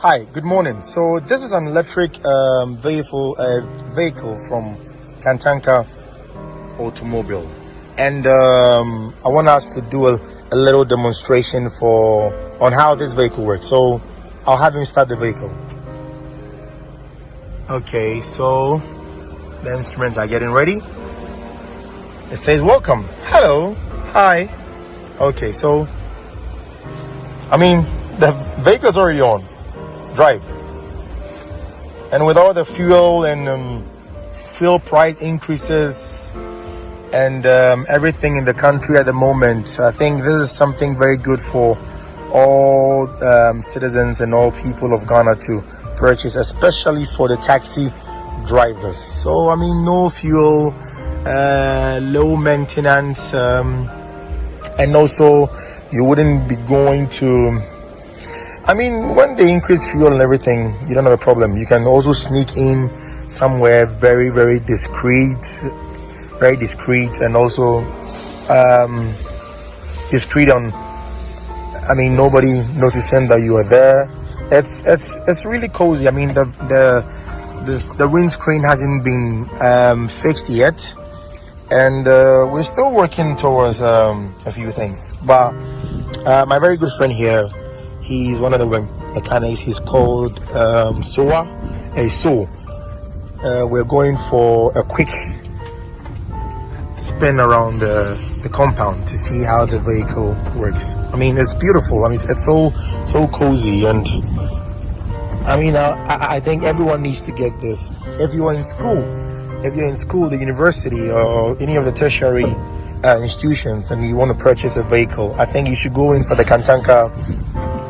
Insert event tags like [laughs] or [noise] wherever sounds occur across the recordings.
Hi, good morning. So this is an electric um, vehicle uh, vehicle from Kantanka Automobile, and um, I want us to do a, a little demonstration for on how this vehicle works. So I'll have him start the vehicle. Okay, so the instruments are getting ready. It says welcome. Hello. Hi. Okay, so I mean the vehicle's already on drive. And with all the fuel and um, fuel price increases and um, everything in the country at the moment, I think this is something very good for all um, citizens and all people of Ghana to purchase, especially for the taxi drivers. So, I mean, no fuel, uh, low maintenance, um, and also you wouldn't be going to I mean, when they increase fuel and everything, you don't have a problem. You can also sneak in somewhere very, very discreet, very discreet, and also um, discreet on. I mean, nobody noticing that you are there. It's it's it's really cozy. I mean, the the the, the windscreen hasn't been um, fixed yet, and uh, we're still working towards um, a few things. But uh, my very good friend here He's one of the mechanics. He's called um, Soa. A So. Uh, we're going for a quick spin around the, the compound to see how the vehicle works. I mean, it's beautiful. I mean, it's so so cozy, and I mean, uh, I, I think everyone needs to get this. If you're in school, if you're in school, the university, or any of the tertiary uh, institutions, and you want to purchase a vehicle, I think you should go in for the Kantanka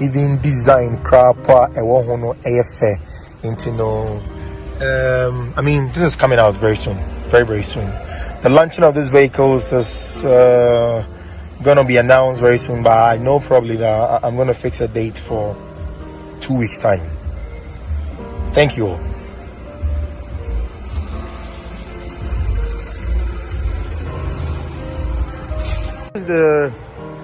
even design po a ho fɛ nti no um, I mean this is coming out very soon very very soon. The launching of these vehicles is uh, gonna be announced very soon but I know probably that I'm gonna fix a date for two weeks time. Thank you all. This is the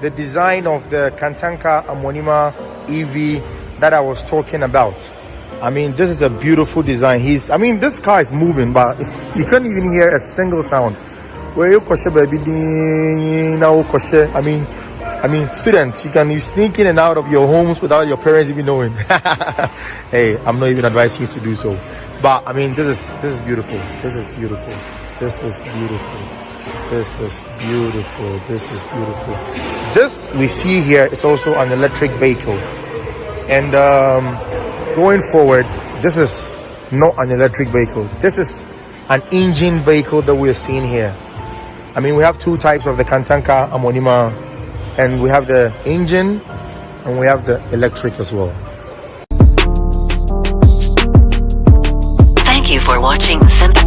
the design of the Kantanka Amonima EV that I was talking about. I mean, this is a beautiful design. He's, I mean, this car is moving, but you can't even hear a single sound. Where you baby, I mean, I mean, students, you can you sneak in and out of your homes without your parents even knowing. [laughs] hey, I'm not even advising you to do so. But I mean, this is this is beautiful. This is beautiful. This is beautiful. This is beautiful. This is beautiful. This we see here is also an electric vehicle. And um, going forward, this is not an electric vehicle. This is an engine vehicle that we're seeing here. I mean, we have two types of the Kantanka Amonima, and we have the engine and we have the electric as well. Thank you for watching Simple